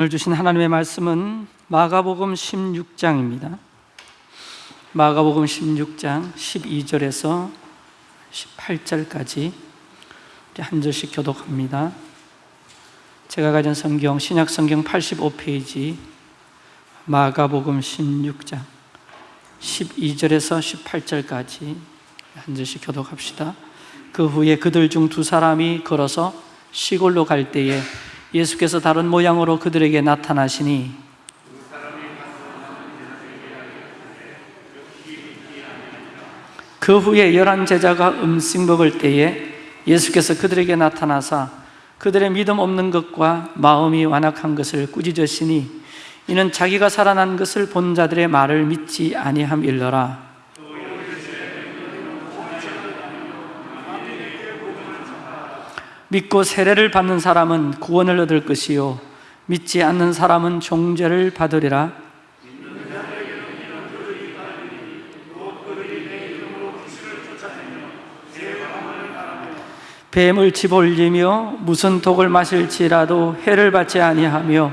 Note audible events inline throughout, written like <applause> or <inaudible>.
오늘 주신 하나님의 말씀은 마가복음 16장입니다. 마가복음 16장 12절에서 18절까지 한 절씩 교독합니다. 제가 가진 성경 신약 성경 85페이지 마가복음 16장 12절에서 18절까지 한 절씩 교독합시다. 그 후에 그들 중 두 사람이 걸어서 시골로 갈 때에 예수께서 다른 모양으로 그들에게 나타나시니 그 후에 열한 제자가 음식 먹을 때에 예수께서 그들에게 나타나사 그들의 믿음 없는 것과 마음이 완악한 것을 꾸짖으시니 이는 자기가 살아난 것을 본 자들의 말을 믿지 아니함 일러라 믿고 세례를 받는 사람은 구원을 얻을 것이요. 믿지 않는 사람은 종죄를 받으리라. 뱀을 집올리며 무슨 독을 마실지라도 해를 받지 아니하며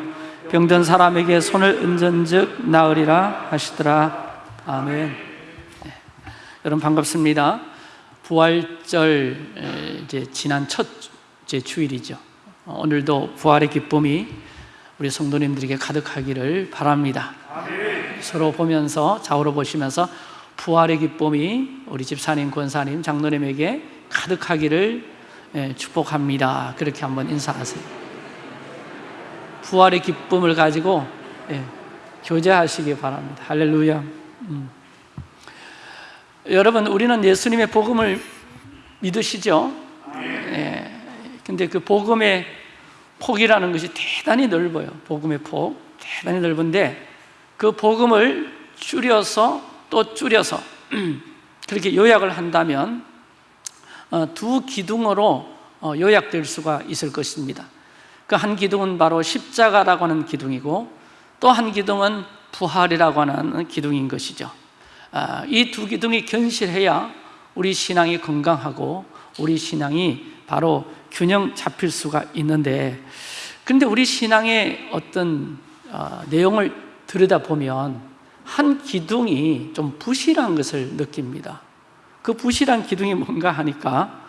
병든 사람에게 손을 얹은즉 나으리라 하시더라. 아멘. 네. 여러분 반갑습니다. 부활절 이제 지난 첫 째 주일이죠 어, 오늘도 부활의 기쁨이 우리 성도님들에게 가득하기를 바랍니다 서로 보면서 좌우로 보시면서 부활의 기쁨이 우리 집사님, 권사님, 장로님에게 가득하기를 예, 축복합니다. 그렇게 한번 인사하세요. 부활의 기쁨을 가지고 예, 교제하시기 바랍니다. 할렐루야. 음. 여러분, 우리는 예수님의 복음을 믿으시죠? 예, 근데 그 복음의 폭이라는 것이 대단히 넓어요. 복음의 폭. 대단히 넓은데 그 복음을 줄여서 또 줄여서 <clears throat> 그렇게 요약을 한다면 어, 두 기둥으로 어, 요약될 수가 있을 것입니다. 그 한 기둥은 바로 십자가라고 하는 기둥이고 또 한 기둥은 부활이라고 하는 기둥인 것이죠. 아, 이두 기둥이 견실해야 우리 신앙이 건강하고 우리 신앙이 바로 균형 잡힐 수가 있는데 그런데 우리 신앙의 어떤 어, 내용을 들여다보면 한 기둥이 좀 부실한 것을 느낍니다. 그 부실한 기둥이 뭔가 하니까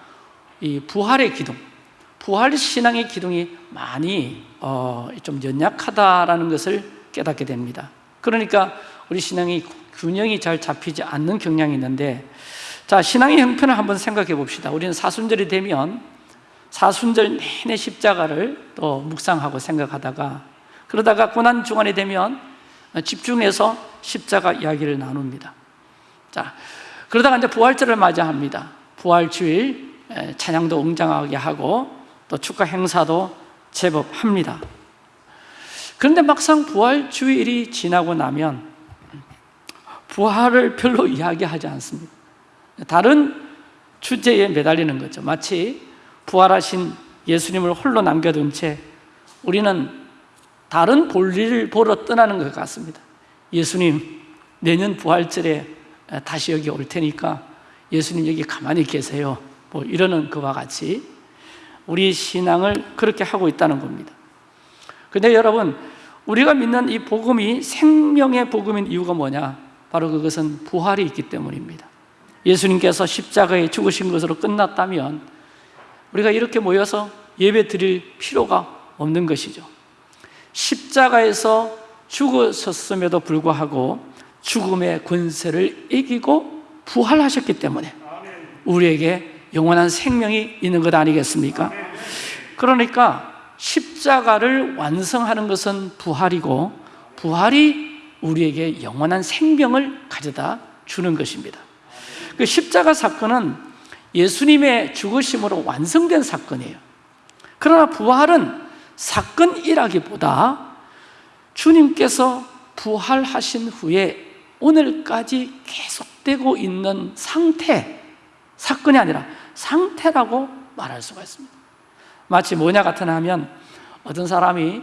이 부활의 기둥, 부활 신앙의 기둥이 많이 어, 좀 연약하다라는 것을 깨닫게 됩니다. 그러니까 우리 신앙이 균형이 잘 잡히지 않는 경향이 있는데 자 신앙의 형편을 한번 생각해 봅시다. 우리는 사순절이 되면 사순절 내내 십자가를 또 묵상하고 생각하다가 그러다가 고난 중간이 되면 집중해서 십자가 이야기를 나눕니다. 자, 그러다가 이제 부활절을 맞이합니다. 부활 주일 찬양도 웅장하게 하고 또 축하 행사도 제법 합니다. 그런데 막상 부활 주일이 지나고 나면 부활을 별로 이야기하지 않습니다. 다른 주제에 매달리는 거죠. 마치 부활하신 예수님을 홀로 남겨둔 채 우리는 다른 볼일을 보러 떠나는 것 같습니다. 예수님, 내년 부활절에 다시 여기 올 테니까 예수님 여기 가만히 계세요. 뭐 이러는 그와 같이 우리 신앙을 그렇게 하고 있다는 겁니다. 근데 여러분, 우리가 믿는 이 복음이 생명의 복음인 이유가 뭐냐? 바로 그것은 부활이 있기 때문입니다. 예수님께서 십자가에 죽으신 것으로 끝났다면 우리가 이렇게 모여서 예배 드릴 필요가 없는 것이죠. 십자가에서 죽으셨음에도 불구하고 죽음의 권세를 이기고 부활하셨기 때문에 우리에게 영원한 생명이 있는 것 아니겠습니까? 그러니까 십자가를 완성하는 것은 부활이고 부활이 우리에게 영원한 생명을 가져다 주는 것입니다. 그 십자가 사건은 예수님의 죽으심으로 완성된 사건이에요. 그러나 부활은 사건이라기보다 주님께서 부활하신 후에 오늘까지 계속되고 있는 상태, 사건이 아니라 상태라고 말할 수가 있습니다. 마치 뭐냐 같은 하면 어떤 사람이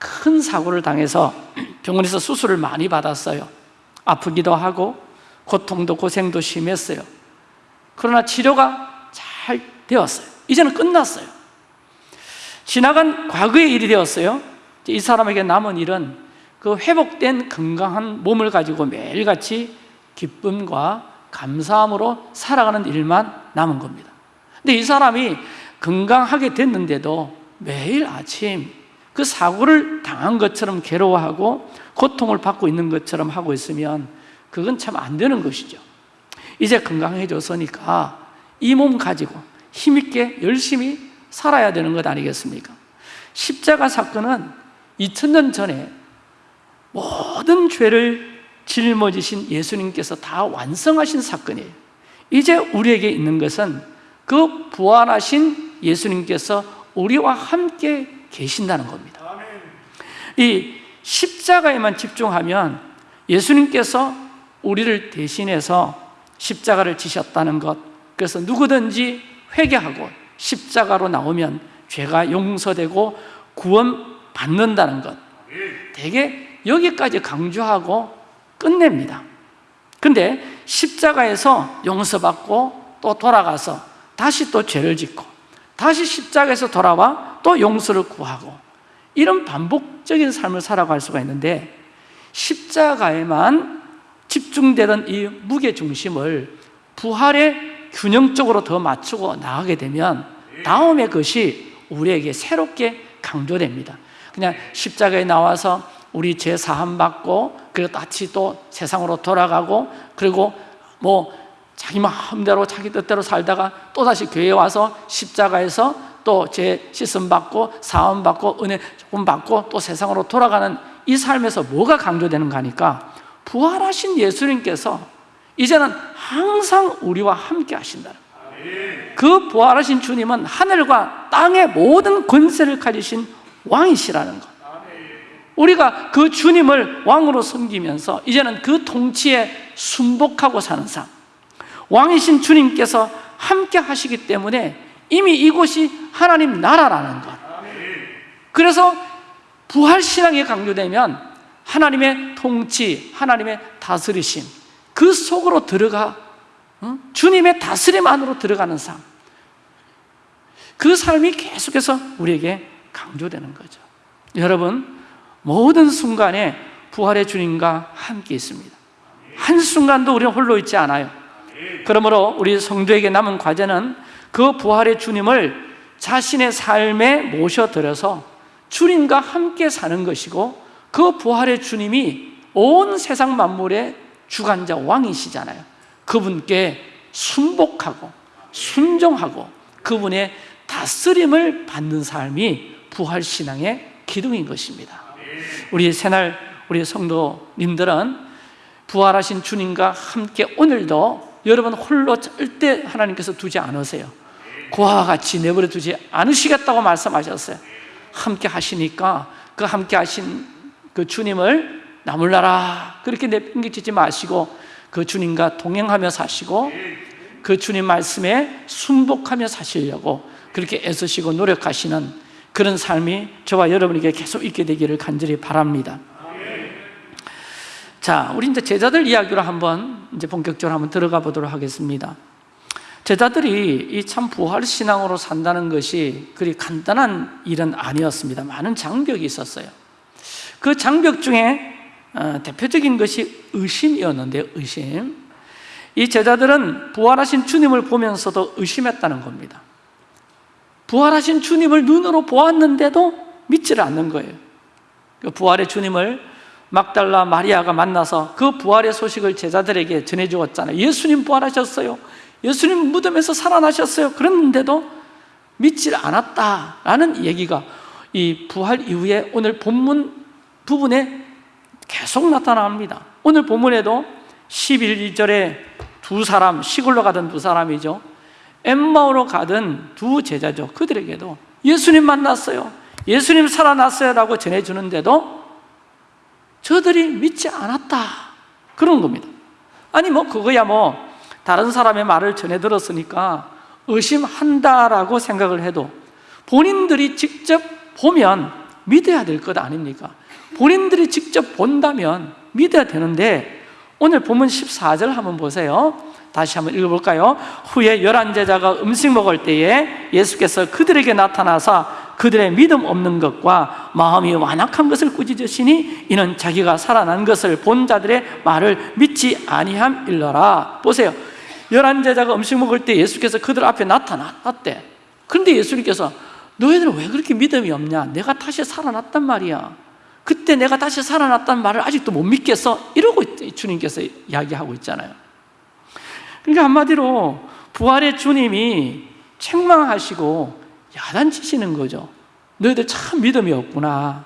큰 사고를 당해서 병원에서 수술을 많이 받았어요. 아프기도 하고 고통도 고생도 심했어요. 그러나 치료가 잘 되었어요. 이제는 끝났어요. 지나간 과거의 일이 되었어요. 이 사람에게 남은 일은 그 회복된 건강한 몸을 가지고 매일같이 기쁨과 감사함으로 살아가는 일만 남은 겁니다. 근데 이 사람이 건강하게 됐는데도 매일 아침 그 사고를 당한 것처럼 괴로워하고 고통을 받고 있는 것처럼 하고 있으면 그건 참 안 되는 것이죠. 이제 건강해졌으니까 이 몸 가지고 힘있게 열심히 살아야 되는 것 아니겠습니까? 십자가 사건은 2000년 전에 모든 죄를 짊어지신 예수님께서 다 완성하신 사건이에요. 이제 우리에게 있는 것은 그 부활하신 예수님께서 우리와 함께 계신다는 겁니다. 이 십자가에만 집중하면 예수님께서 우리를 대신해서 십자가를 지셨다는 것, 그래서 누구든지 회개하고 십자가로 나오면 죄가 용서되고 구원 받는다는 것, 되게 여기까지 강조하고 끝냅니다. 근데 십자가에서 용서받고 또 돌아가서 다시 또 죄를 짓고 다시 십자가에서 돌아와 또 용서를 구하고 이런 반복적인 삶을 살아갈 수가 있는데 십자가에만 집중되던 이 무게 중심을 부활에 균형적으로 더 맞추고 나가게 되면 다음의 것이 우리에게 새롭게 강조됩니다. 그냥 십자가에 나와서 우리 죄 사함 받고 그리고 다시 또 세상으로 돌아가고 그리고 뭐 자기 마음대로 자기 뜻대로 살다가 또 다시 교회에 와서 십자가에서 또 죄 씻음 받고 사함 받고 은혜 조금 받고 또 세상으로 돌아가는 이 삶에서 뭐가 강조되는가 하니까 부활하신 예수님께서 이제는 항상 우리와 함께 하신다. 그 부활하신 주님은 하늘과 땅의 모든 권세를 가지신 왕이시라는 것. 우리가 그 주님을 왕으로 섬기면서 이제는 그 통치에 순복하고 사는 삶. 왕이신 주님께서 함께 하시기 때문에 이미 이곳이 하나님 나라라는 것. 그래서 부활 신앙이 강조되면 하나님의 통치, 하나님의 다스리심 그 속으로 들어가 어? 주님의 다스림 안으로 들어가는 삶. 그 삶이 계속해서 우리에게 강조되는 거죠. 여러분, 모든 순간에 부활의 주님과 함께 있습니다. 한순간도 우리는 홀로 있지 않아요. 그러므로 우리 성도에게 남은 과제는 그 부활의 주님을 자신의 삶에 모셔들여서 주님과 함께 사는 것이고 그 부활의 주님이 온 세상 만물의 주관자 왕이시잖아요. 그분께 순복하고 순종하고 그분의 다스림을 받는 삶이 부활 신앙의 기둥인 것입니다. 우리 새날 우리 성도님들은 부활하신 주님과 함께 오늘도 여러분 홀로 절대 하나님께서 두지 않으세요. 그와 같이 내버려 두지 않으시겠다고 말씀하셨어요. 함께 하시니까 그 함께 하신 그 주님을 나물나라 그렇게 내팽개치지 마시고 그 주님과 동행하며 사시고 그 주님 말씀에 순복하며 사시려고 그렇게 애쓰시고 노력하시는 그런 삶이 저와 여러분에게 계속 있게 되기를 간절히 바랍니다. 자, 우리 이제 제자들 이야기로 한번 이제 본격적으로 한번 들어가 보도록 하겠습니다. 제자들이 이 참 부활 신앙으로 산다는 것이 그리 간단한 일은 아니었습니다. 많은 장벽이 있었어요. 그 장벽 중에 어, 대표적인 것이 의심이었는데 의심. 이 제자들은 부활하신 주님을 보면서도 의심했다는 겁니다. 부활하신 주님을 눈으로 보았는데도 믿지를 않는 거예요. 그 부활의 주님을 막달라 마리아가 만나서 그 부활의 소식을 제자들에게 전해 주었잖아요. 예수님 부활하셨어요. 예수님 무덤에서 살아나셨어요. 그랬는데도 믿질 않았다라는 얘기가 이 부활 이후에 오늘 본문 부분에 계속 나타납니다. 오늘 본문에도 11절에 두 사람, 시골로 가던 두 사람이죠. 엠마오로 가던 두 제자죠. 그들에게도 예수님 만났어요. 예수님 살아났어요. 라고 전해주는데도 저들이 믿지 않았다. 그런 겁니다. 아니, 뭐, 그거야 뭐, 다른 사람의 말을 전해 들었으니까 의심한다라고 생각을 해도 본인들이 직접 보면 믿어야 될 것 아닙니까? 본인들이 직접 본다면 믿어야 되는데 오늘 본문 14절 한번 보세요. 다시 한번 읽어볼까요? 후에 열한 제자가 음식 먹을 때에 예수께서 그들에게 나타나사 그들의 믿음 없는 것과 마음이 완악한 것을 꾸짖으시니 이는 자기가 살아난 것을 본 자들의 말을 믿지 아니함 일러라. 보세요. 열한 제자가 음식 먹을 때 예수께서 그들 앞에 나타났대. 그런데 예수님께서 너희들은 왜 그렇게 믿음이 없냐? 내가 다시 살아났단 말이야 그때 내가 다시 살아났단 말을 아직도 못 믿겠어? 이러고 주님께서 이야기하고 있잖아요 그러니까 한마디로 부활의 주님이 책망하시고 야단치시는 거죠 너희들 참 믿음이 없구나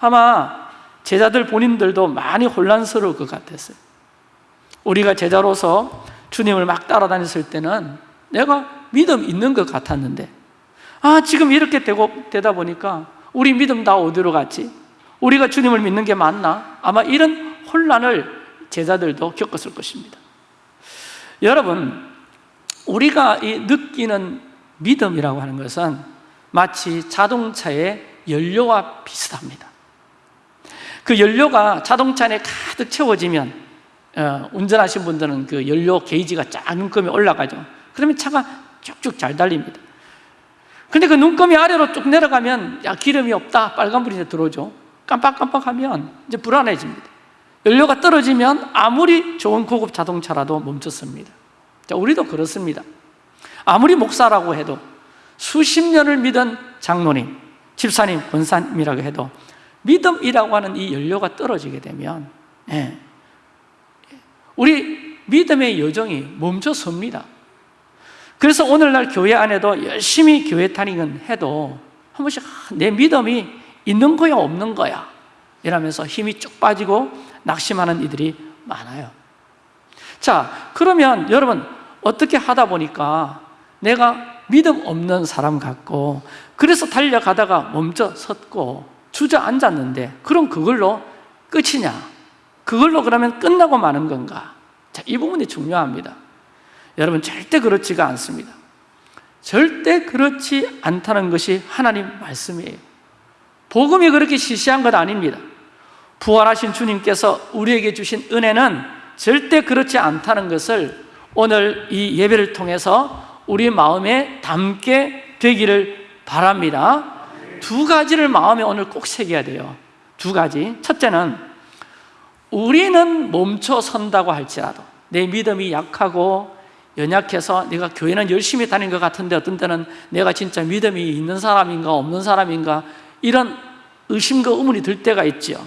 아마 제자들 본인들도 많이 혼란스러울 것 같았어요 우리가 제자로서 주님을 막 따라다녔을 때는 내가 믿음 있는 것 같았는데 아 지금 이렇게 되고 되다 보니까 우리 믿음 다 어디로 갔지? 우리가 주님을 믿는 게 맞나? 아마 이런 혼란을 제자들도 겪었을 것입니다. 여러분 우리가 이 느끼는 믿음이라고 하는 것은 마치 자동차의 연료와 비슷합니다. 그 연료가 자동차 안에 가득 채워지면 어, 운전하신 분들은 그 연료 게이지가 쫙 눈금이 올라가죠. 그러면 차가 쭉쭉 잘 달립니다. 근데 그 눈금이 아래로 쭉 내려가면 야 기름이 없다. 빨간불이 들어오죠 깜빡깜빡하면 이제 불안해집니다. 연료가 떨어지면 아무리 좋은 고급 자동차라도 멈췄습니다. 자, 우리도 그렇습니다. 아무리 목사라고 해도 수십 년을 믿은 장로님, 집사님, 권사님이라고 해도 믿음이라고 하는 이 연료가 떨어지게 되면 예, 우리 믿음의 여정이 멈춰섭니다. 그래서 오늘날 교회 안에도 열심히 교회 다니는 해도 한 번씩 아, 내 믿음이 있는 거야 없는 거야? 이러면서 힘이 쭉 빠지고 낙심하는 이들이 많아요. 자 그러면 여러분 어떻게 하다 보니까 내가 믿음 없는 사람 같고 그래서 달려가다가 멈춰 섰고 주저앉았는데 그럼 그걸로 끝이냐? 그걸로 그러면 끝나고 마는 건가? 자, 이 부분이 중요합니다. 여러분 절대 그렇지가 않습니다. 절대 그렇지 않다는 것이 하나님 말씀이에요 복음이 그렇게 시시한 것 아닙니다. 부활하신 주님께서 우리에게 주신 은혜는 절대 그렇지 않다는 것을 오늘 이 예배를 통해서 우리 마음에 담게 되기를 바랍니다. 두 가지를 마음에 오늘 꼭 새겨야 돼요. 두 가지. 첫째는 우리는 멈춰 선다고 할지라도 내 믿음이 약하고 연약해서 내가 교회는 열심히 다닌 것 같은데 어떤 때는 내가 진짜 믿음이 있는 사람인가 없는 사람인가 이런 의심과 의문이 들 때가 있죠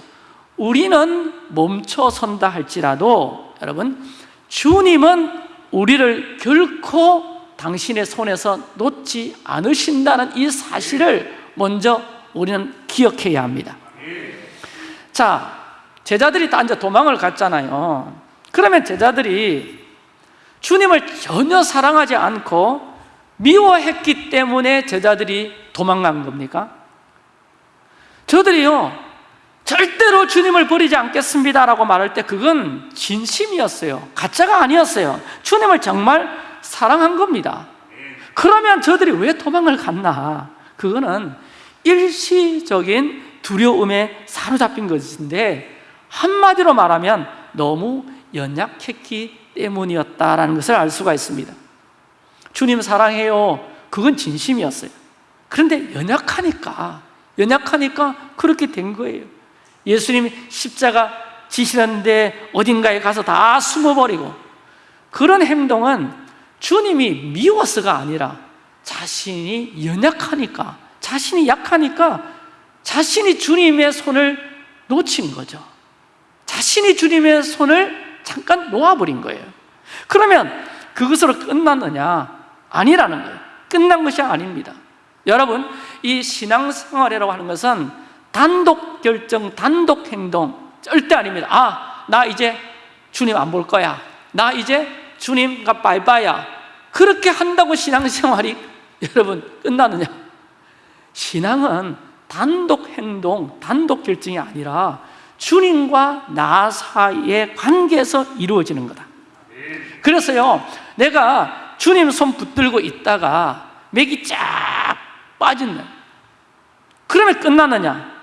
우리는 멈춰 선다 할지라도 여러분 주님은 우리를 결코 당신의 손에서 놓지 않으신다는 이 사실을 먼저 우리는 기억해야 합니다. 자, 제자들이 다 이제 도망을 갔잖아요. 그러면 제자들이 주님을 전혀 사랑하지 않고 미워했기 때문에 제자들이 도망간 겁니까? 저들이요 절대로 주님을 버리지 않겠습니다라고 말할 때 그건 진심이었어요. 가짜가 아니었어요. 주님을 정말 사랑한 겁니다. 그러면 저들이 왜 도망을 갔나? 그거는 일시적인 두려움에 사로잡힌 것인데 한마디로 말하면 너무 연약했기 때문이었다는 것을 알 수가 있습니다. 주님 사랑해요. 그건 진심이었어요. 그런데 연약하니까 연약하니까 그렇게 된 거예요. 예수님이 십자가 지시는데 어딘가에 가서 다 숨어버리고 그런 행동은 주님이 미워서가 아니라 자신이 연약하니까 자신이 약하니까 자신이 주님의 손을 놓친 거죠. 자신이 주님의 손을 잠깐 놓아버린 거예요. 그러면 그것으로 끝났느냐? 아니라는 거예요. 끝난 것이 아닙니다. 여러분 이 신앙생활이라고 하는 것은 단독 결정, 단독 행동 절대 아닙니다. 아, 나 이제 주님 안 볼 거야. 나 이제 주님과 바이바야. 그렇게 한다고 신앙생활이 <laughs> 여러분 끝나느냐? 신앙은 단독 행동, 단독 결정이 아니라 주님과 나 사이의 관계에서 이루어지는 거다. 그래서요 내가 주님 손 붙들고 있다가 맥이 쫙 빠진다 그러면 끝나느냐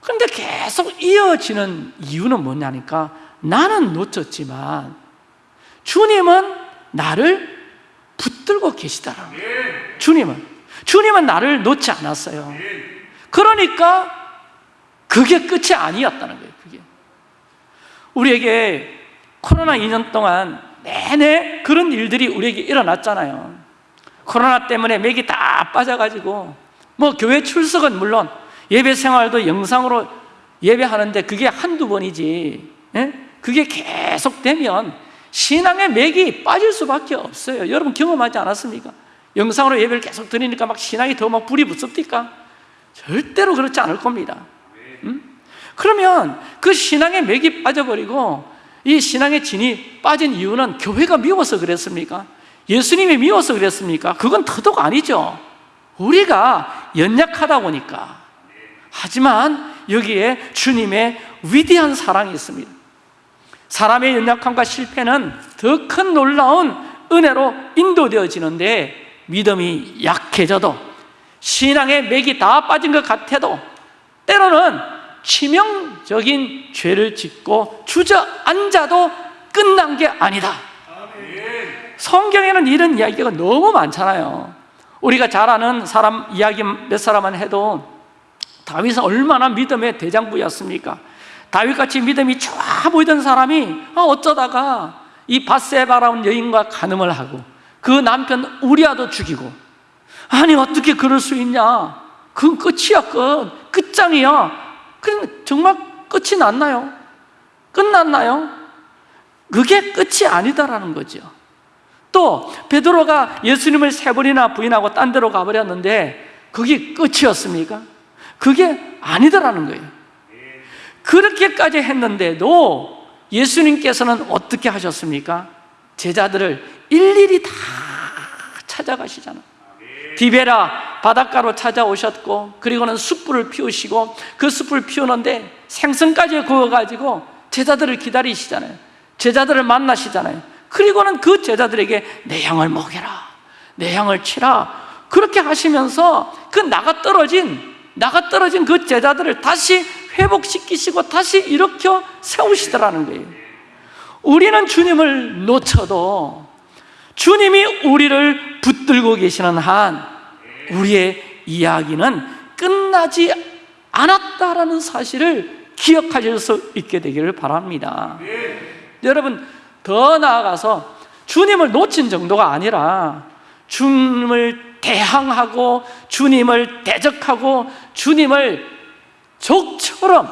근데 계속 이어지는 이유는 뭐냐니까 나는 놓쳤지만 주님은 나를 붙들고 계시다라는 거예요 주님은 주님은 나를 놓지 않았어요. 그러니까 그게 끝이 아니었다는 거예요. 그게 우리에게 코로나 2년 동안 내내 그런 일들이 우리에게 일어났잖아요. 코로나 때문에 맥이 다 빠져가지고 뭐 교회 출석은 물론 예배 생활도 영상으로 예배하는데 그게 한두 번이지 예? 그게 계속되면 신앙의 맥이 빠질 수밖에 없어요 여러분 경험하지 않았습니까? 영상으로 예배를 계속 드리니까 막 신앙이 더 막 불이 붙습니까? 절대로 그렇지 않을 겁니다 음? 그러면 그 신앙의 맥이 빠져버리고 이 신앙의 진이 빠진 이유는 교회가 미워서 그랬습니까? 예수님이 미워서 그랬습니까? 그건 더더욱 아니죠 우리가 연약하다 보니까. 하지만 여기에 주님의 위대한 사랑이 있습니다. 사람의 연약함과 실패는 더 큰 놀라운 은혜로 인도되어지는데 믿음이 약해져도 신앙의 맥이 다 빠진 것 같아도 때로는 치명적인 죄를 짓고 주저앉아도 끝난 게 아니다. 성경에는 이런 이야기가 너무 많잖아요 우리가 잘 아는 사람 이야기 몇 사람만 해도 다윗은 얼마나 믿음의 대장부였습니까? 다윗같이 믿음이 좋아 보이던 사람이 아, 어쩌다가 이 바세바라는 여인과 간음을 하고 그 남편 우리아도 죽이고 아니 어떻게 그럴 수 있냐 그건 끝이야 끝 끝장이야 그 정말 끝이 났나요? 끝났나요? 그게 끝이 아니다라는 거죠 또 베드로가 예수님을 세 번이나 부인하고 딴 데로 가버렸는데 그게 끝이었습니까? 그게 아니더라는 거예요 그렇게까지 했는데도 예수님께서는 어떻게 하셨습니까? 제자들을 일일이 다 찾아가시잖아요 디베라 바닷가로 찾아오셨고 그리고는 숯불을 피우시고 그 숯불 피우는데 생선까지 구워가지고 제자들을 기다리시잖아요 제자들을 만나시잖아요 그리고는 그 제자들에게 내 양을 먹여라 내 양을 치라. 그렇게 하시면서 그 나가 떨어진 나가 떨어진 그 제자들을 다시 회복시키시고 다시 일으켜 세우시더라는 거예요. 우리는 주님을 놓쳐도 주님이 우리를 붙들고 계시는 한 우리의 이야기는 끝나지 않았다라는 사실을 기억하실 수 있게 되기를 바랍니다. 여러분 더 나아가서 주님을 놓친 정도가 아니라 주님을 대항하고 주님을 대적하고 주님을 적처럼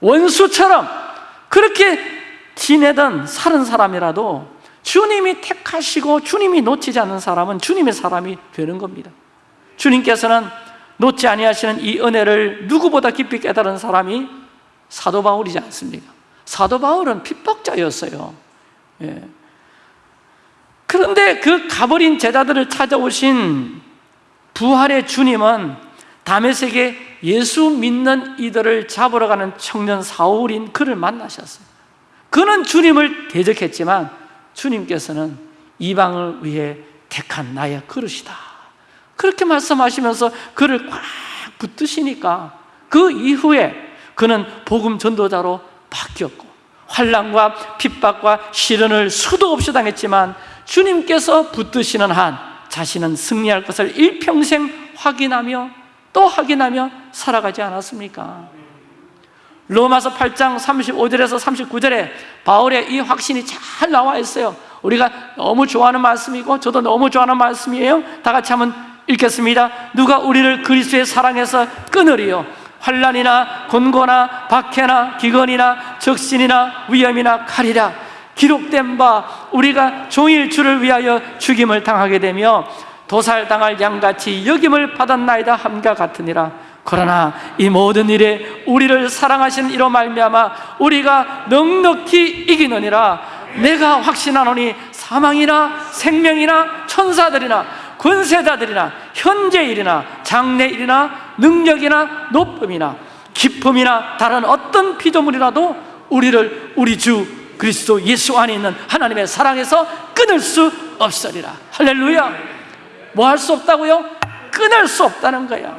원수처럼 그렇게 지내던 사는 사람이라도 주님이 택하시고 주님이 놓치지 않는 사람은 주님의 사람이 되는 겁니다 주님께서는 놓지 아니하시는 이 은혜를 누구보다 깊이 깨달은 사람이 사도 바울이지 않습니까? 사도 바울은 핍박자였어요. 예. 그런데 그 가버린 제자들을 찾아오신 부활의 주님은 다메섹에 예수 믿는 이들을 잡으러 가는 청년 사울인 그를 만나셨어요. 그는 주님을 대적했지만 주님께서는 이방을 위해 택한 나의 그릇이다. 그렇게 말씀하시면서 그를 꽉 붙드시니까 그 이후에 그는 복음 전도자로 바뀌었고 환란과 핍박과 시련을 수도 없이 당했지만 주님께서 붙드시는 한 자신은 승리할 것을 일평생 확인하며 또 확인하며 살아가지 않았습니까? 로마서 8장 35절에서 39절에 바울의 이 확신이 잘 나와 있어요. 우리가 너무 좋아하는 말씀이고 저도 너무 좋아하는 말씀이에요. 다 같이 한번 읽겠습니다. 누가 우리를 그리스도의 사랑에서 끊으리요 환란이나 곤고나 박해나 기근이나 적신이나 위험이나 칼이라 기록된 바 우리가 종일 주를 위하여 죽임을 당하게 되며 도살당할 양같이 여김을 받았나이다 함과 같으니라. 그러나 이 모든 일에 우리를 사랑하신 이로 말미암아 우리가 넉넉히 이기느니라. 내가 확신하노니 사망이나 생명이나 천사들이나 권세자들이나 현재일이나 장래일이나 능력이나 높음이나 기쁨이나 다른 어떤 피조물이라도 우리를 우리 주 그리스도 예수 안에 있는 하나님의 사랑에서 끊을 수 없으리라 할렐루야 뭐 할 수 없다고요? 끊을 수 없다는 거야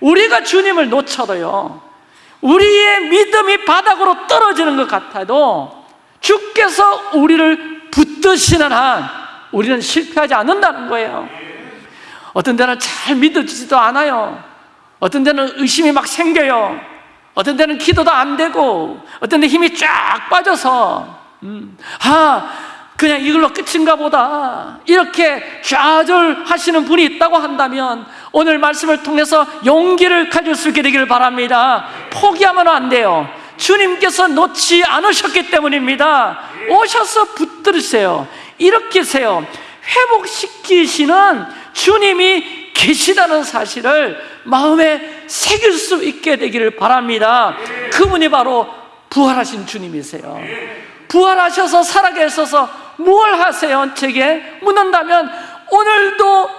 우리가 주님을 놓쳐도요 우리의 믿음이 바닥으로 떨어지는 것 같아도 주께서 우리를 붙드시는 한 우리는 실패하지 않는다는 거예요 어떤 데는 잘 믿어지지도 않아요. 어떤 데는 의심이 막 생겨요. 어떤 데는 기도도 안 되고, 어떤 데 힘이 쫙 빠져서, 음, 아, 그냥 이걸로 끝인가 보다. 이렇게 좌절하시는 분이 있다고 한다면 오늘 말씀을 통해서 용기를 가질 수 있게 되기를 바랍니다. 포기하면 안 돼요. 주님께서 놓지 않으셨기 때문입니다. 오셔서 붙들으세요. 이렇게 세요. 회복시키시는 주님이 계시다는 사실을 마음에 새길 수 있게 되기를 바랍니다. 그분이 바로 부활하신 주님이세요. 부활하셔서 살아계셔서 뭘 하세요? 제게 묻는다면 오늘도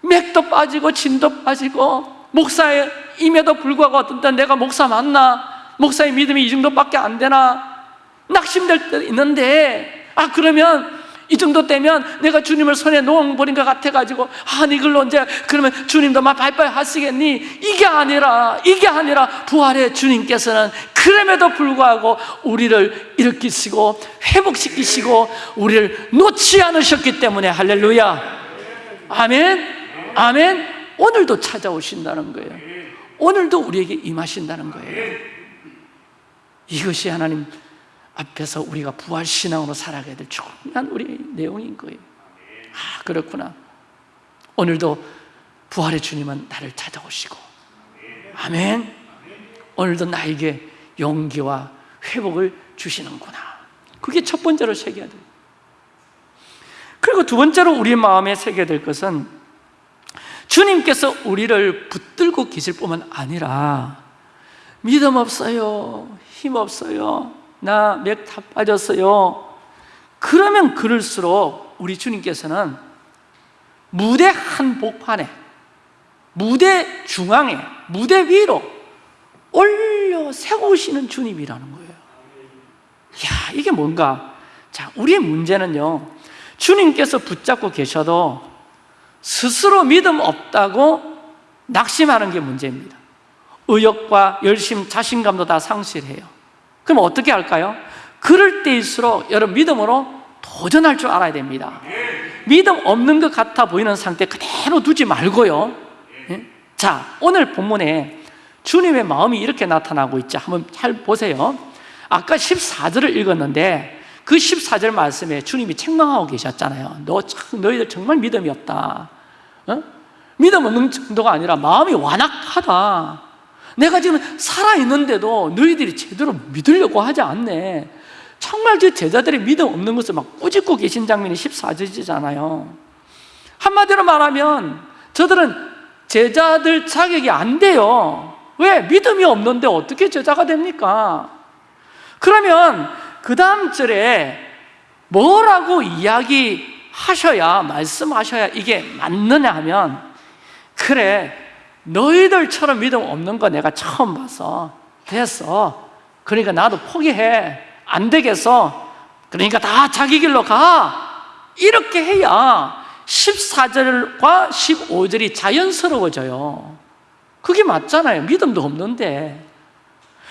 맥도 빠지고 진도 빠지고 목사임에도 불구하고 어떤 때 내가 목사 맞나? 목사의 믿음이 이 정도밖에 안 되나? 낙심될 때 있는데 아 그러면 이 정도 되면 내가 주님을 손에 놓아버린 것 같아가지고 아 이걸로 언제 그러면 주님도 막 바이바이 하시겠니? 이게 아니라 이게 아니라 부활의 주님께서는 그럼에도 불구하고 우리를 일으키시고 회복시키시고 우리를 놓지 않으셨기 때문에 할렐루야. 아멘. 아멘. 오늘도 찾아오신다는 거예요. 오늘도 우리에게 임하신다는 거예요. 이것이 하나님 앞에서 우리가 부활신앙으로 살아가야 될 중요한 우리의 내용인 거예요. 아 그렇구나. 오늘도 부활의 주님은 나를 찾아오시고. 아멘. 오늘도 나에게 용기와 회복을 주시는구나. 그게 첫 번째로 새겨야 돼요. 그리고 두 번째로 우리 마음에 새겨야 될 것은 주님께서 우리를 붙들고 계실 뿐만 아니라 믿음 없어요 힘 없어요 나 맥 다 빠졌어요. 그러면 그럴수록 우리 주님께서는 무대 한복판에 무대 중앙에 무대 위로 올려 세우시는 주님이라는 거예요. 야 이게 뭔가? 자 우리의 문제는요 주님께서 붙잡고 계셔도 스스로 믿음 없다고 낙심하는 게 문제입니다. 의욕과 열심, 자신감도 다 상실해요 그럼 어떻게 할까요? 그럴 때일수록 여러분 믿음으로 도전할 줄 알아야 됩니다. 믿음 없는 것 같아 보이는 상태 그대로 두지 말고요. 예? 자 오늘 본문에 주님의 마음이 이렇게 나타나고 있죠 한번 잘 보세요. 아까 14절을 읽었는데 그 14절 말씀에 주님이 책망하고 계셨잖아요. 너 참, 너희들 정말 믿음이 없다. 어? 믿음 없는 정도가 아니라 마음이 완악하다 내가 지금 살아있는데도 너희들이 제대로 믿으려고 하지 않네 정말 저 제자들이 믿음 없는 것을 막 꾸짖고 계신 장면이 14절이잖아요 한마디로 말하면 저들은 제자들 자격이 안 돼요 왜? 믿음이 없는데 어떻게 제자가 됩니까? 그러면 그 다음 절에 뭐라고 이야기하셔야 말씀하셔야 이게 맞느냐 하면 그래 너희들처럼 믿음 없는 거 내가 처음 봐서 됐어. 그러니까 나도 포기해. 안 되겠어. 그러니까 다 자기 길로 가. 이렇게 해야 14절과 15절이 자연스러워져요. 그게 맞잖아요. 믿음도 없는데.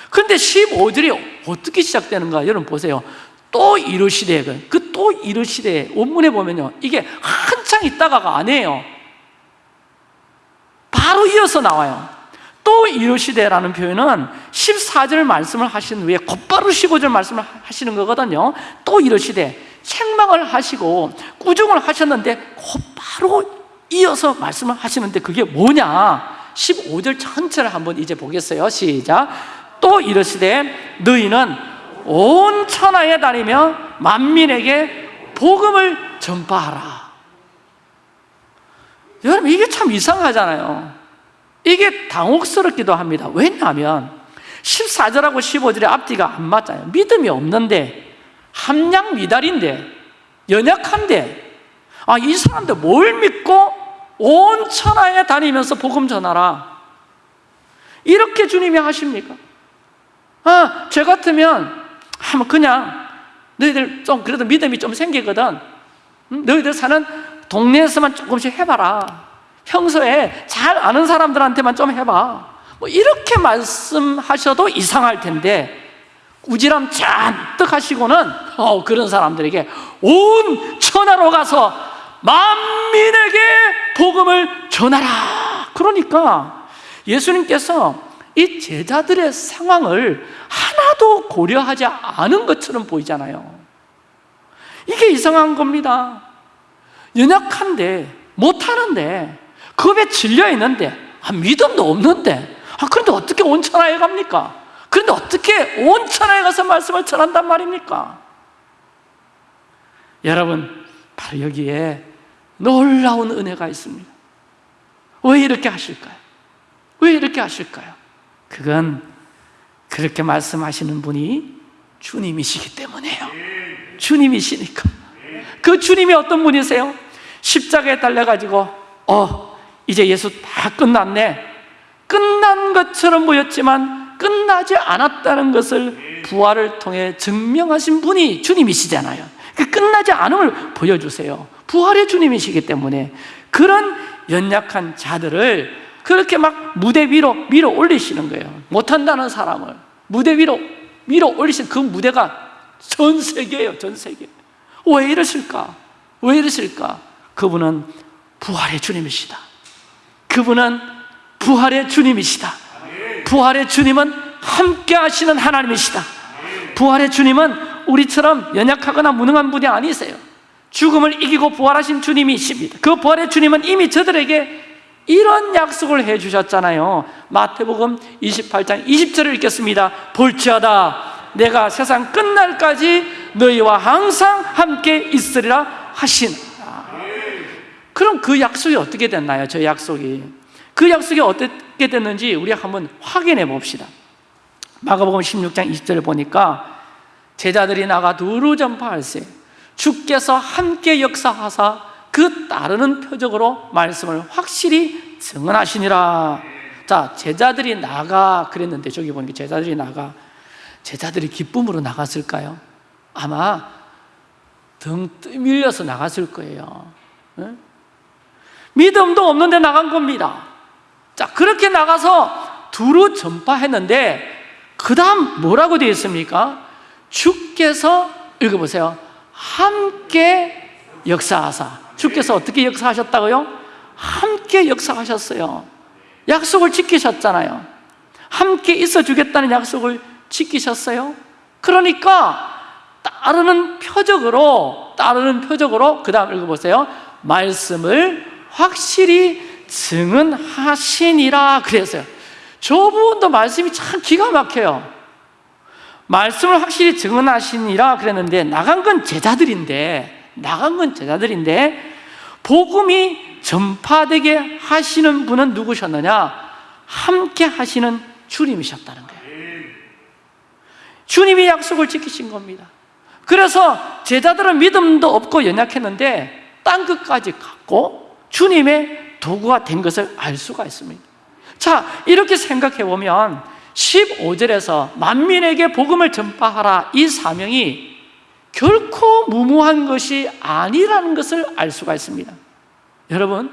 근데 15절이 어떻게 시작되는가 여러분 보세요. 또 이르시되 그 또 이르시되 원문에 보면요. 이게 한창 있다가가 아니에요 바로 이어서 나와요. 또 이르시되라는 표현은 14절 말씀을 하신 후에 곧바로 15절 말씀을 하시는 거거든요. 또 이르시되 책망을 하시고 꾸중을 하셨는데 곧바로 이어서 말씀을 하시는데 그게 뭐냐? 15절 전체를 한번 이제 보겠어요. 시작. 또 이르시되 너희는 온 천하에 다니며 만민에게 복음을 전파하라 여러분 이게 참 이상하잖아요. 이게 당혹스럽기도 합니다. 왜냐하면 14절하고 15절의 앞뒤가 안 맞아요. 믿음이 없는데 함량 미달인데 연약한데 아, 이 사람들 뭘 믿고 온 천하에 다니면서 복음 전하라. 이렇게 주님이 하십니까? 아, 저 같으면 그냥 너희들 좀 그래도 믿음이 좀 생기거든. 응? 너희들 사는 동네에서만 조금씩 해봐라 평소에 잘 아는 사람들한테만 좀 해봐 뭐 이렇게 말씀하셔도 이상할 텐데 꾸지람 잔뜩 하시고는 어, 그런 사람들에게 온 천하로 가서 만민에게 복음을 전하라. 그러니까 예수님께서 이 제자들의 상황을 하나도 고려하지 않은 것처럼 보이잖아요. 이게 이상한 겁니다. 연약한데, 못하는데, 겁에 질려 있는데, 아, 믿음도 없는데, 아, 그런데 어떻게 온천하에 갑니까? 그런데 어떻게 온천하에 가서 말씀을 전한단 말입니까? 여러분, 바로 여기에 놀라운 은혜가 있습니다. 왜 이렇게 하실까요? 왜 이렇게 하실까요? 그건 그렇게 말씀하시는 분이 주님이시기 때문에요. 주님이시니까. 그 주님이 어떤 분이세요? 십자가에 달려가지고, 어, 이제 예수 다 끝났네. 끝난 것처럼 보였지만 끝나지 않았다는 것을 부활을 통해 증명하신 분이 주님이시잖아요. 그 끝나지 않음을 보여주세요. 부활의 주님이시기 때문에 그런 연약한 자들을 그렇게 막 무대 위로 밀어 올리시는 거예요. 못한다는 사람을 무대 위로 밀어 올리신 그 무대가 전 세계예요, 전 세계. 왜 이러실까? 왜 이러실까? 그분은 부활의 주님이시다. 그분은 부활의 주님이시다. 부활의 주님은 함께 하시는 하나님이시다. 부활의 주님은 우리처럼 연약하거나 무능한 분이 아니세요. 죽음을 이기고 부활하신 주님이십니다. 그 부활의 주님은 이미 저들에게 이런 약속을 해 주셨잖아요. 마태복음 28장 20절을 읽겠습니다. 볼지어다 내가 세상 끝날까지 너희와 항상 함께 있으리라 하신. 그럼 그 약속이 어떻게 됐나요? 저 약속이. 그 약속이 어떻게 됐는지 우리 한번 확인해 봅시다. 마가복음 16장 20절을 보니까 제자들이 나가 두루 전파할세 주께서 함께 역사하사 그 따르는 표적으로 말씀을 확실히 증언하시니라 자 제자들이 나가 그랬는데 저기 보니까 제자들이 나가 제자들이 기쁨으로 나갔을까요? 아마 등 밀려서 나갔을 거예요. 응? 믿음도 없는데 나간 겁니다. 자 그렇게 나가서 두루 전파했는데 그 다음 뭐라고 되어 있습니까? 주께서 읽어보세요. 함께 역사하사. 주께서 어떻게 역사하셨다고요? 함께 역사하셨어요. 약속을 지키셨잖아요. 함께 있어 주겠다는 약속을 지키셨어요. 그러니까 따르는 표적으로 따르는 표적으로 그 다음 읽어보세요. 말씀을 확실히 증언하시니라 그랬어요. 저분도 말씀이 참 기가 막혀요. 말씀을 확실히 증언하시니라 그랬는데 나간 건 제자들인데 나간 건 제자들인데 복음이 전파되게 하시는 분은 누구셨느냐? 함께 하시는 주님이셨다는 거예요. 주님이 약속을 지키신 겁니다 그래서 제자들은 믿음도 없고 연약했는데 땅 끝까지 갔고 주님의 도구가 된 것을 알 수가 있습니다. 자 이렇게 생각해 보면 15절에서 만민에게 복음을 전파하라 이 사명이 결코 무모한 것이 아니라는 것을 알 수가 있습니다. 여러분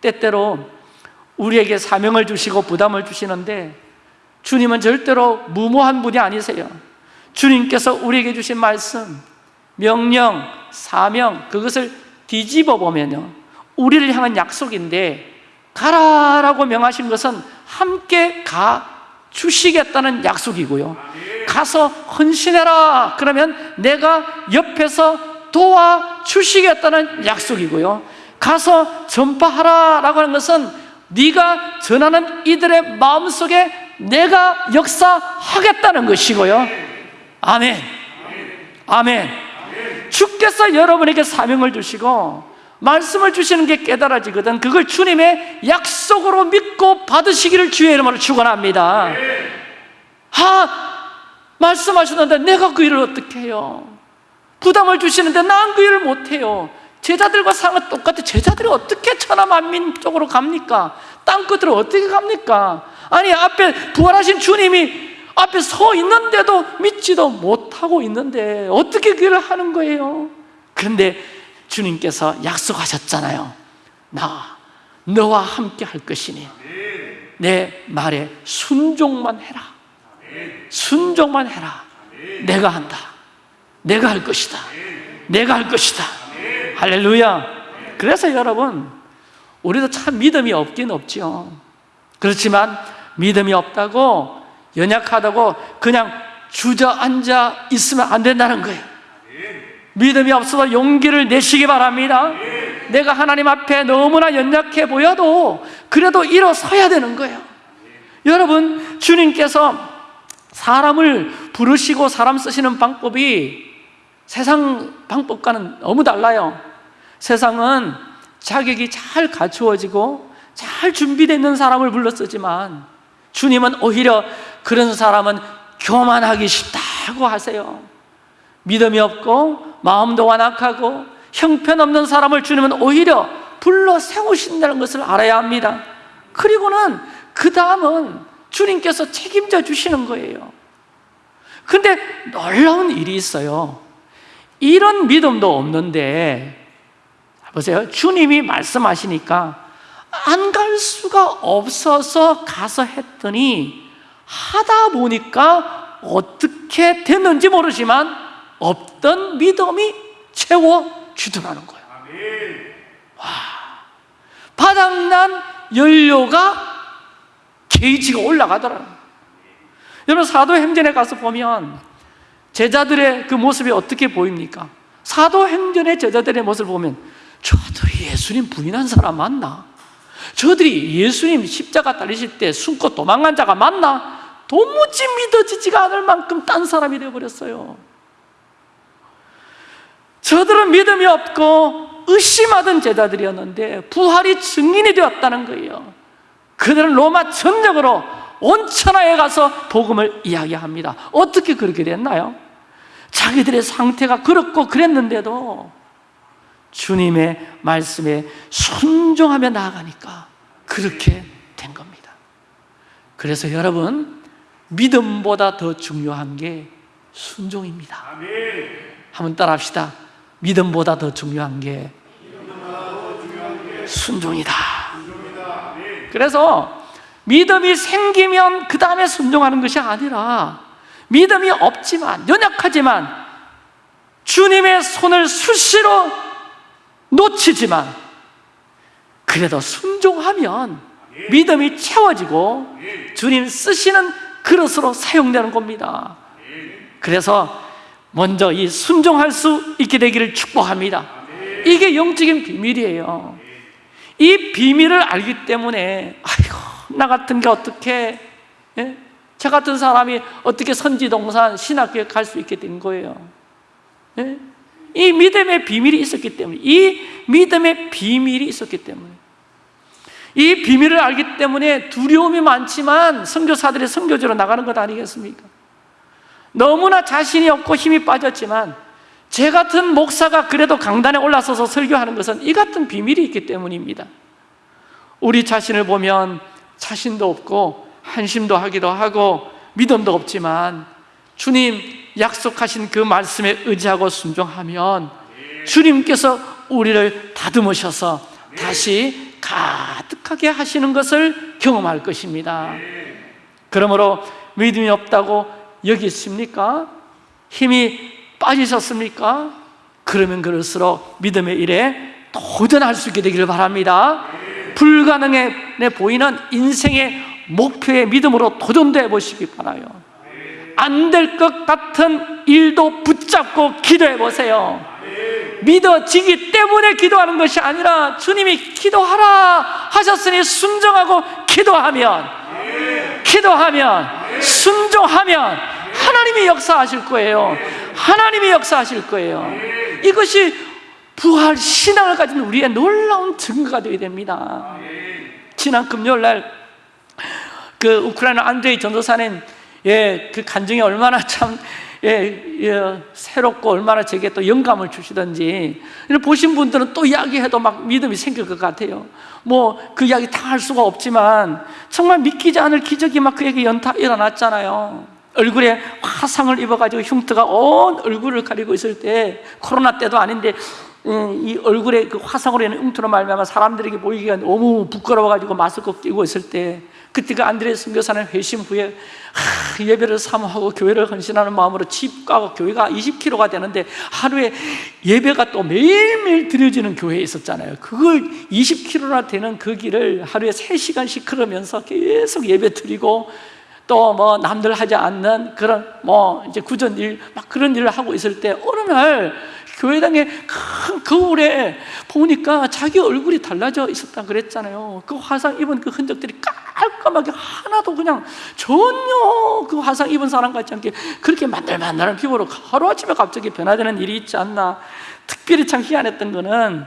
때때로 우리에게 사명을 주시고 부담을 주시는데 주님은 절대로 무모한 분이 아니세요 주님께서 우리에게 주신 말씀, 명령, 사명 그것을 뒤집어 보면요 우리를 향한 약속인데 가라라고 명하신 것은 함께 가 주시겠다는 약속이고요. 가서 헌신해라. 그러면 내가 옆에서 도와주시겠다는 약속이고요. 가서 전파하라 라고 하는 것은 네가 전하는 이들의 마음속에 내가 역사하겠다는 것이고요 아멘. 아멘. 주께서 여러분에게 사명을 주시고 말씀을 주시는 게 깨달아지거든 그걸 주님의 약속으로 믿고 받으시기를 주의 이름으로 축원합니다. 아 말씀하셨는데 내가 그 일을 어떻게 해요? 부담을 주시는데 난 그 일을 못해요. 제자들과 상은 똑같아. 제자들이 어떻게 천하만민 쪽으로 갑니까? 땅끝으로 어떻게 갑니까? 아니 앞에 부활하신 주님이 앞에 서 있는데도 믿지도 못하고 있는데 어떻게 그 일을 하는 거예요? 그런데 주님께서 약속하셨잖아요. 나 너와 함께 할 것이니 내 말에 순종만 해라. 순종만 해라. 내가 한다. 내가 할 것이다. 내가 할 것이다. 할렐루야. 그래서 여러분 우리도 참 믿음이 없긴 없지요. 그렇지만 믿음이 없다고 연약하다고 그냥 주저앉아 있으면 안 된다는 거예요. 믿음이 없어서 용기를 내시기 바랍니다. 내가 하나님 앞에 너무나 연약해 보여도 그래도 일어서야 되는 거예요. 여러분, 주님께서 사람을 부르시고 사람 쓰시는 방법이 세상 방법과는 너무 달라요. 세상은 자격이 잘 갖추어지고 잘 준비되어 있는 사람을 불러 쓰지만 주님은 오히려 그런 사람은 교만하기 쉽다고 하세요. 믿음이 없고 마음도 완악하고 형편없는 사람을 주님은 오히려 불러 세우신다는 것을 알아야 합니다. 그리고는 그 다음은 주님께서 책임져 주시는 거예요. 근데 놀라운 일이 있어요. 이런 믿음도 없는데 보세요. 주님이 말씀하시니까 안 갈 수가 없어서 가서 했더니 하다 보니까 어떻게 됐는지 모르지만 없던 믿음이 채워주더라는 거예요. 와, 바닥난 연료가 게이지가 올라가더라는. 여러분 사도행전에 가서 보면 제자들의 그 모습이 어떻게 보입니까? 사도행전의 제자들의 모습을 보면 저들이 예수님 부인한 사람 맞나? 저들이 예수님 십자가 달리실 때 숨고 도망간 자가 맞나? 도무지 믿어지지가 않을 만큼 딴 사람이 되어버렸어요. 저들은 믿음이 없고 의심하던 제자들이었는데 부활이 증인이 되었다는 거예요. 그들은 로마 전역으로 온 천하에 가서 복음을 이야기합니다. 어떻게 그렇게 됐나요? 자기들의 상태가 그렇고 그랬는데도 주님의 말씀에 순종하며 나아가니까 그렇게 된 겁니다. 그래서 여러분 믿음보다 더 중요한 게 순종입니다. 한번 따라 합시다. 믿음보다 더 중요한 게 순종이다. 그래서 믿음이 생기면 그 다음에 순종하는 것이 아니라 믿음이 없지만 연약하지만 주님의 손을 수시로 놓치지만 그래도 순종하면 믿음이 채워지고 주님 쓰시는 그릇으로 사용되는 겁니다. 그래서 먼저 이 순종할 수 있게 되기를 축복합니다. 이게 영적인 비밀이에요. 이 비밀을 알기 때문에 아이고 나 같은 게 어떻게 예? 저 같은 사람이 어떻게 선지동산 신학교에 갈 수 있게 된 거예요. 예? 이 믿음의 비밀이 있었기 때문에 이 믿음의 비밀이 있었기 때문에 이 비밀을 알기 때문에 두려움이 많지만 선교사들이 선교지로 나가는 것 아니겠습니까? 너무나 자신이 없고 힘이 빠졌지만 제 같은 목사가 그래도 강단에 올라서서 설교하는 것은 이 같은 비밀이 있기 때문입니다 우리 자신을 보면 자신도 없고 한심도 하기도 하고 믿음도 없지만 주님 약속하신 그 말씀에 의지하고 순종하면 주님께서 우리를 다듬으셔서 다시 가득 하게 하시는 것을 경험할 것입니다 그러므로 믿음이 없다고 여기 있습니까? 힘이 빠지셨습니까? 그러면 그럴수록 믿음의 일에 도전할 수 있게 되기를 바랍니다 불가능해 보이는 인생의 목표의 믿음으로 도전돼 보시기 바라요 안 될 것 같은 일도 붙잡고 기도해 보세요 믿어지기 때문에 기도하는 것이 아니라 주님이 기도하라 하셨으니 순종하고 기도하면 기도하면 순종하면 하나님이 역사하실 거예요. 하나님이 역사하실 거예요. 이것이 부활 신앙을 가진 우리의 놀라운 증거가 되어야 됩니다. 지난 금요일 날그 우크라이나 안드레이 전도사님 예, 그 간증이 얼마나 참 예, 예, 새롭고 얼마나 제게 또 영감을 주시던지. 보신 분들은 또 이야기해도 막 믿음이 생길 것 같아요. 뭐 그 이야기 다 할 수가 없지만 정말 믿기지 않을 기적이 막 그에게 연타 일어났잖아요. 얼굴에 화상을 입어가지고 흉터가 온 얼굴을 가리고 있을 때 코로나 때도 아닌데 음, 이 얼굴에 그 화상으로 인한 흉터로 말미암아 사람들에게 보이기가 너무 부끄러워가지고 마스크 끼고 있을 때 그때 그 안드레 선교사는 회심 후에 하, 예배를 사모하고 교회를 헌신하는 마음으로 집 가고 교회가 20km가 되는데 하루에 예배가 또 매일매일 드려지는 교회에 있었잖아요. 그걸 20km나 되는 그 길을 하루에 3시간씩 걸으면서 계속 예배 드리고 또 뭐 남들 하지 않는 그런 뭐 이제 구전 일 막 그런 일을 하고 있을 때 어느 날 교회당에 큰 거울에 보니까 자기 얼굴이 달라져 있었다 그랬잖아요. 그 화상 입은 그 흔적들이 깔끔하게 하나도 그냥 전혀 그 화상 입은 사람 같지 않게 그렇게 만들만들한 피부로 하루아침에 갑자기 변화되는 일이 있지 않나 특별히 참 희한했던 거는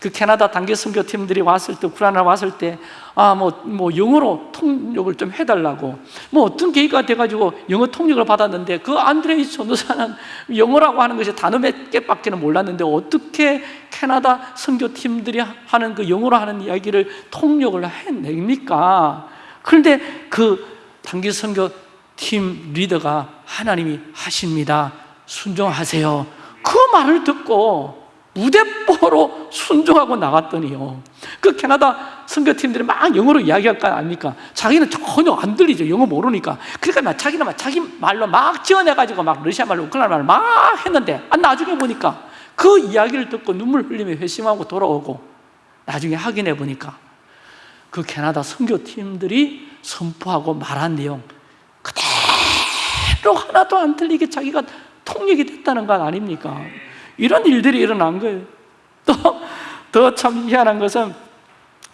그 캐나다 단기 선교팀들이 왔을 때 우크라이나 왔을 때 아 뭐뭐 뭐 영어로 통역을 좀 해달라고 뭐 어떤 계기가 돼가지고 영어 통역을 받았는데 그 안드레이 전도사는 <laughs> 영어라고 하는 것이 단어 몇 개밖에는 몰랐는데 어떻게 캐나다 선교팀들이 하는 그 영어로 하는 이야기를 통역을 해냅니까? 그런데 그 단기 선교팀 리더가 하나님이 하십니다. 순종하세요. 그 말을 듣고 무대뽀로 순종하고 나갔더니요. 그 캐나다 선교팀들이 막 영어로 이야기할 거 아닙니까? 자기는 전혀 안 들리죠. 영어 모르니까. 그러니까 막 자기는 막 자기 말로 막 지어내가지고 막 러시아 말로 우크라이나 말로 막 했는데 아, 나중에 보니까 그 이야기를 듣고 눈물 흘리며 회심하고 돌아오고 나중에 확인해 보니까 그 캐나다 선교팀들이 선포하고 말한 내용 그대로 하나도 안 틀리게 자기가 통역이 됐다는 것 아닙니까? 이런 일들이 일어난 거예요. 또 더 참 희한한 것은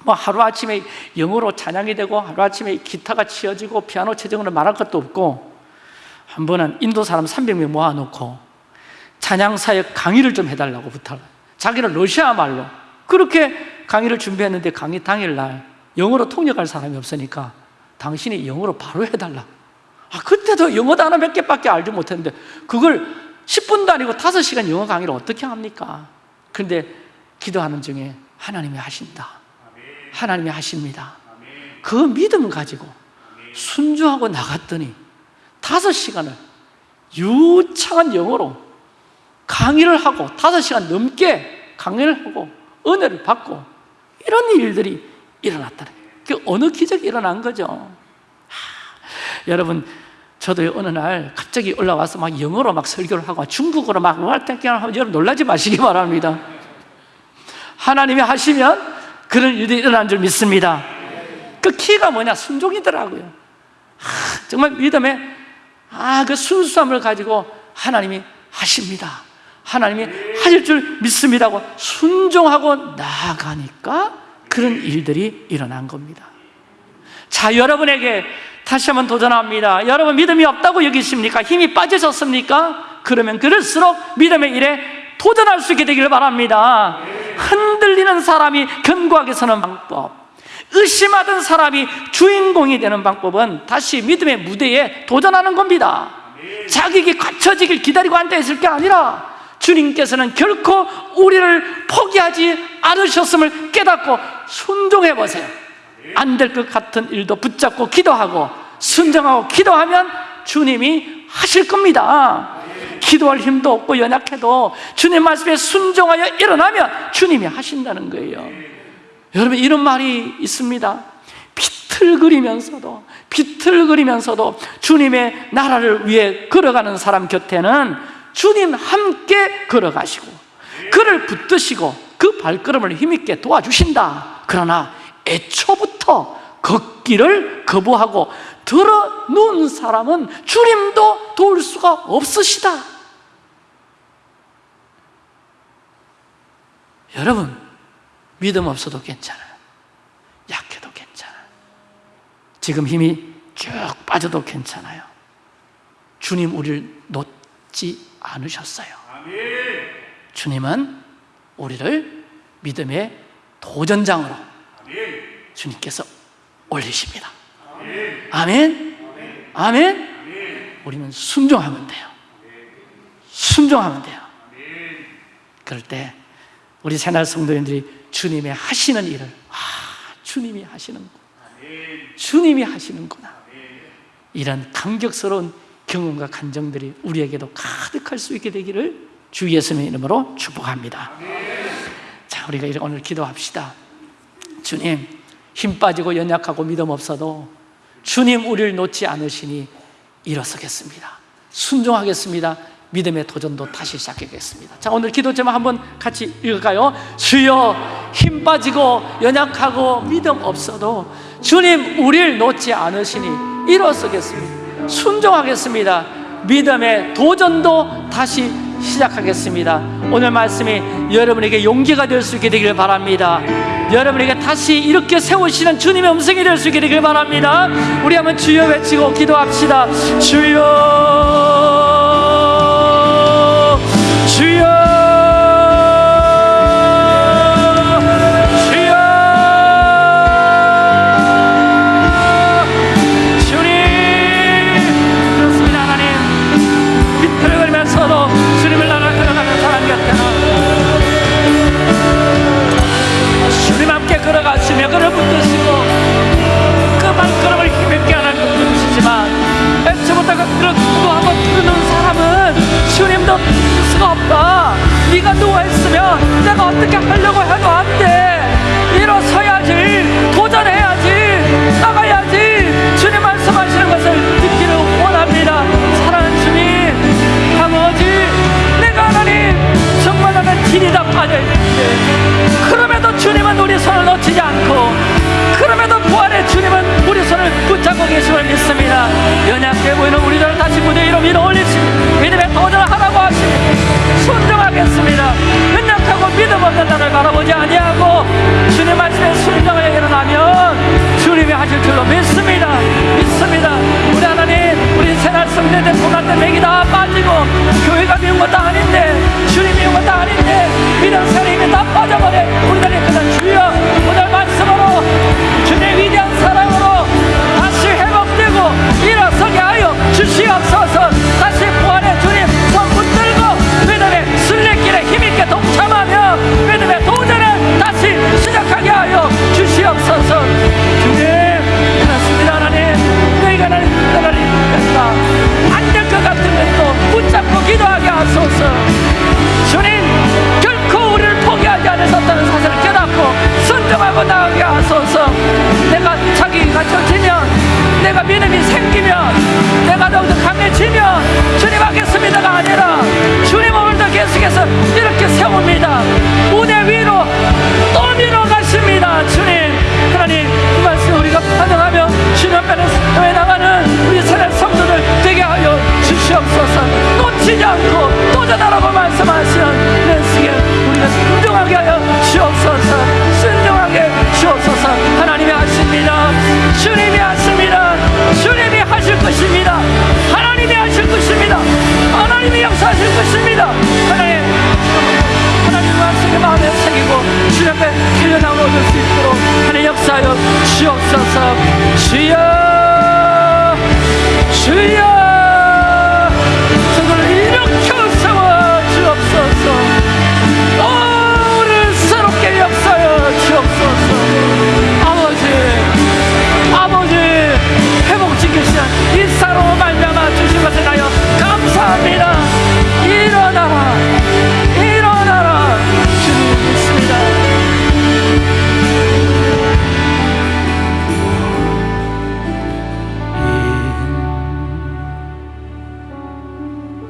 뭐 하루아침에 영어로 찬양이 되고 하루아침에 기타가 치어지고 피아노 체정으로 말할 것도 없고 한 번은 인도 사람 300명 모아놓고 찬양 사역 강의를 좀 해달라고 부탁을 자기는 러시아 말로 그렇게 강의를 준비했는데 강의 당일날 영어로 통역할 사람이 없으니까 당신이 영어로 바로 해달라 아, 그때도 영어 단어 몇 개밖에 알지 못했는데 그걸 10분도 아니고 5시간 영어 강의를 어떻게 합니까? 그런데 기도하는 중에 하나님이 하신다. 하나님이 하십니다. 그 믿음 가지고 순종하고 나갔더니 5시간을 유창한 영어로 강의를 하고 5시간 넘게 강의를 하고 은혜를 받고 이런 일들이 일어났다는 그 어느 기적이 일어난 거죠 여러분 저도 어느 날 갑자기 올라와서 막 영어로 막 설교를 하고 중국어로 막 하면 여러분 놀라지 마시기 바랍니다. 하나님이 하시면 그런 일이 일어난 줄 믿습니다. 그 키가 뭐냐? 순종이더라고요. 하, 정말 믿음의 아, 그 순수함을 가지고 하나님이 하십니다. 하나님이 하실 줄 믿습니다고 순종하고 나아가니까 그런 일들이 일어난 겁니다. 자 여러분에게 다시 한번 도전합니다 여러분 믿음이 없다고 여기십니까? 힘이 빠지셨습니까? 그러면 그럴수록 믿음의 일에 도전할 수 있게 되기를 바랍니다 흔들리는 사람이 견고하게 서는 방법 의심하던 사람이 주인공이 되는 방법은 다시 믿음의 무대에 도전하는 겁니다 자격이 갖춰지길 기다리고 앉아있을 게 아니라 주님께서는 결코 우리를 포기하지 않으셨음을 깨닫고 순종해 보세요 안 될 것 같은 일도 붙잡고 기도하고 순종하고 기도하면 주님이 하실 겁니다. 기도할 힘도 없고 연약해도 주님 말씀에 순종하여 일어나면 주님이 하신다는 거예요. 여러분 이런 말이 있습니다. 비틀거리면서도 비틀거리면서도 주님의 나라를 위해 걸어가는 사람 곁에는 주님 함께 걸어가시고 그를 붙드시고 그 발걸음을 힘있게 도와주신다. 그러나 애초부터 걷기를 거부하고 들어 누운 사람은 주님도 도울 수가 없으시다. 여러분 믿음 없어도 괜찮아요. 약해도 괜찮아요. 지금 힘이 쭉 빠져도 괜찮아요. 주님 우리를 놓지 않으셨어요. 주님은 우리를 믿음의 도전장으로 주님께서 올리십니다. 아멘? 아멘? 우리는 순종하면 돼요. 순종하면 돼요. 그럴 때 우리 새날 성도님들이 주님의 하시는 일을 아 주님이 하시는구나 주님이 하시는구나 이런 감격스러운 경험과 감정들이 우리에게도 가득할 수 있게 되기를 주 예수님의 이름으로 축복합니다. 자 우리가 오늘 기도합시다. 주님 힘 빠지고 연약하고 믿음 없어도 주님 우리를 놓지 않으시니 일어서겠습니다. 순종하겠습니다. 믿음의 도전도 다시 시작하겠습니다. 자 오늘 기도 제목 한번 같이 읽을까요? 주여 힘 빠지고 연약하고 믿음 없어도 주님 우리를 놓지 않으시니 일어서겠습니다. 순종하겠습니다. 믿음의 도전도 다시 시작하겠습니다. 오늘 말씀이 여러분에게 용기가 될 수 있게 되기를 바랍니다. 여러분에게 다시 이렇게 세우시는 주님의 음성이 될 수 있게 되기를 바랍니다. 우리 한번 주여 외치고 기도합시다. 주여.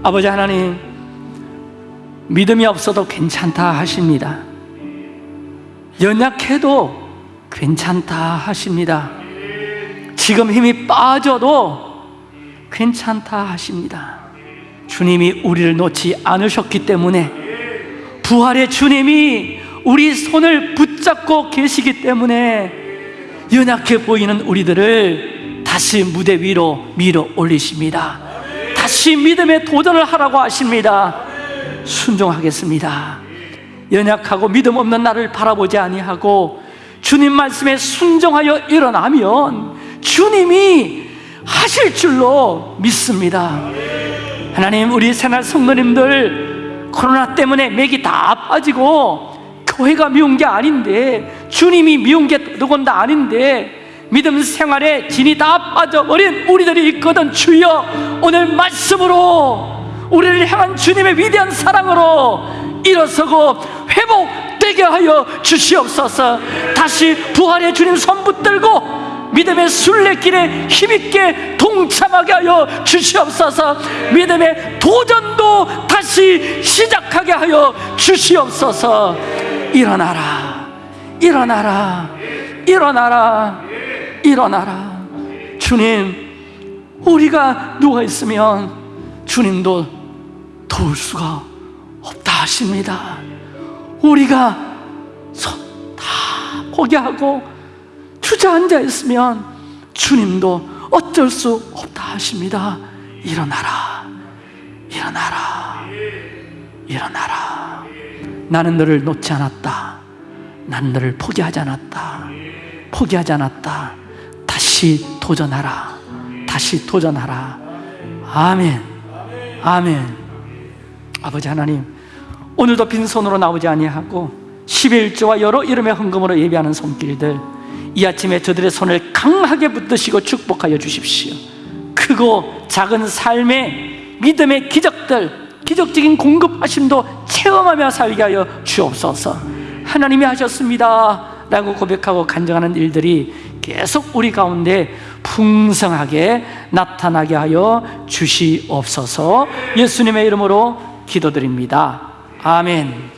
아버지 하나님 믿음이 없어도 괜찮다 하십니다. 연약해도 괜찮다 하십니다. 지금 힘이 빠져도 괜찮다 하십니다. 주님이 우리를 놓지 않으셨기 때문에 부활의 주님이 우리 손을 붙잡고 계시기 때문에 연약해 보이는 우리들을 다시 무대 위로 밀어 올리십니다. 다시 믿음에 도전을 하라고 하십니다. 순종하겠습니다. 연약하고 믿음 없는 나를 바라보지 아니하고 주님 말씀에 순종하여 일어나면 주님이 하실 줄로 믿습니다. 하나님 우리 새날 성도님들 코로나 때문에 맥이 다 빠지고 교회가 미운 게 아닌데 주님이 미운 게 누군다 아닌데 믿음 생활에 진이 다 빠져버린 우리들이 있거든 주여. 오늘 말씀으로 우리를 향한 주님의 위대한 사랑으로 일어서고 회복되게 하여 주시옵소서. 다시 부활의 주님 손 붙들고 믿음의 순례길에 힘있게 동참하게 하여 주시옵소서. 믿음의 도전도 다시 시작하게 하여 주시옵소서. 일어나라. 일어나라. 일어나라. 일어나라. 주님 우리가 누워 있으면 주님도 도울 수가 없다 하십니다. 우리가 손 다 포기하고 주저앉아 있으면 주님도 어쩔 수 없다 하십니다. 일어나라. 일어나라. 일어나라. 나는 너를 놓지 않았다. 나는 너를 포기하지 않았다. 포기하지 않았다 다시 도전하라. 다시 도전하라. 아멘. 아멘. 아버지 하나님 오늘도 빈손으로 나오지 아니하고 11조와 여러 이름의 헌금으로 예배하는 손길들 이 아침에 저들의 손을 강하게 붙드시고 축복하여 주십시오. 크고 작은 삶의 믿음의 기적들 기적적인 공급하심도 체험하며 살게 하여 주옵소서. 하나님이 하셨습니다 라고 고백하고 간증하는 일들이 계속 우리 가운데 풍성하게 나타나게 하여 주시옵소서. 예수님의 이름으로 기도드립니다. 아멘